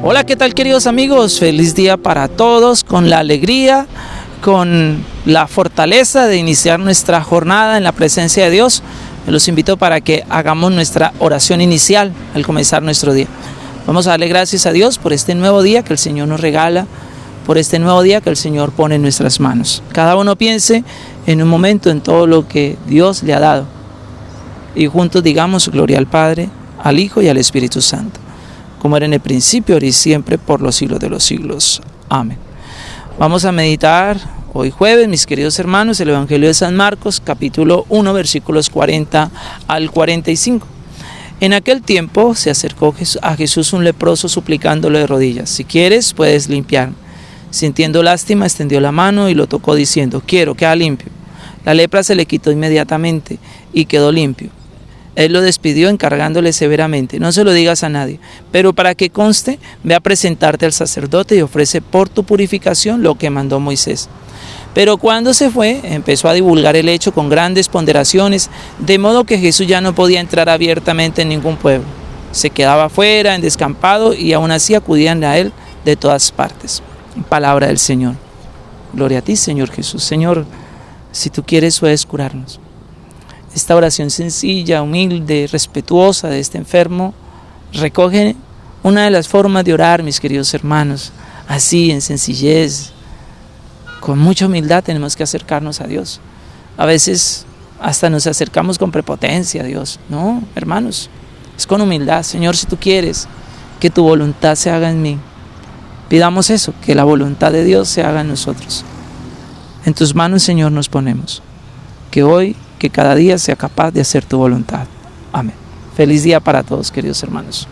Hola, ¿qué tal queridos amigos? Feliz día para todos, con la alegría, con la fortaleza de iniciar nuestra jornada en la presencia de Dios. Los invito para que hagamos nuestra oración inicial al comenzar nuestro día. Vamos a darle gracias a Dios por este nuevo día que el Señor nos regala, por este nuevo día que el Señor pone en nuestras manos. Cada uno piense en un momento en todo lo que Dios le ha dado. Y juntos digamos gloria al Padre, al Hijo y al Espíritu Santo como era en el principio, ahora y siempre, por los siglos de los siglos. Amén. Vamos a meditar hoy jueves, mis queridos hermanos, el Evangelio de San Marcos, capítulo 1, versículos 40 al 45. En aquel tiempo se acercó a Jesús un leproso suplicándole de rodillas, si quieres puedes limpiar. Sintiendo lástima, extendió la mano y lo tocó diciendo, quiero, queda limpio. La lepra se le quitó inmediatamente y quedó limpio. Él lo despidió encargándole severamente, no se lo digas a nadie, pero para que conste, ve a presentarte al sacerdote y ofrece por tu purificación lo que mandó Moisés. Pero cuando se fue, empezó a divulgar el hecho con grandes ponderaciones, de modo que Jesús ya no podía entrar abiertamente en ningún pueblo. Se quedaba afuera, en descampado, y aún así acudían a él de todas partes. Palabra del Señor. Gloria a ti, Señor Jesús. Señor, si tú quieres, puedes curarnos esta oración sencilla, humilde, respetuosa de este enfermo, recoge una de las formas de orar, mis queridos hermanos, así, en sencillez, con mucha humildad tenemos que acercarnos a Dios. A veces hasta nos acercamos con prepotencia a Dios. No, hermanos, es con humildad. Señor, si tú quieres que tu voluntad se haga en mí, pidamos eso, que la voluntad de Dios se haga en nosotros. En tus manos, Señor, nos ponemos. Que hoy que cada día sea capaz de hacer tu voluntad. Amén. Feliz día para todos, queridos hermanos.